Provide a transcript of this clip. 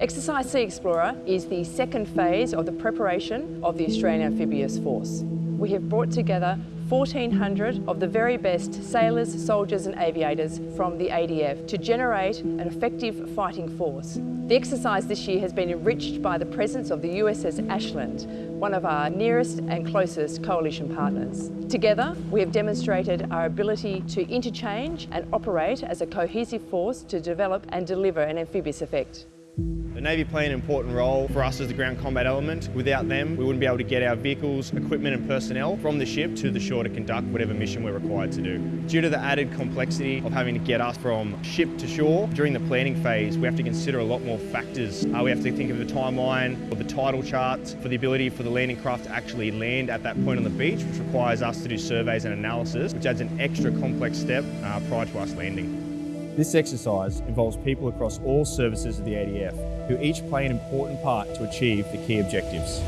Exercise Sea Explorer is the second phase of the preparation of the Australian Amphibious Force. We have brought together 1,400 of the very best sailors, soldiers and aviators from the ADF to generate an effective fighting force. The exercise this year has been enriched by the presence of the USS Ashland, one of our nearest and closest coalition partners. Together, we have demonstrated our ability to interchange and operate as a cohesive force to develop and deliver an amphibious effect. Navy play an important role for us as the ground combat element. Without them, we wouldn't be able to get our vehicles, equipment and personnel from the ship to the shore to conduct whatever mission we're required to do. Due to the added complexity of having to get us from ship to shore, during the planning phase, we have to consider a lot more factors. Uh, we have to think of the timeline, of the tidal charts, for the ability for the landing craft to actually land at that point on the beach, which requires us to do surveys and analysis, which adds an extra complex step uh, prior to us landing. This exercise involves people across all services of the ADF, who each play an important part to achieve the key objectives.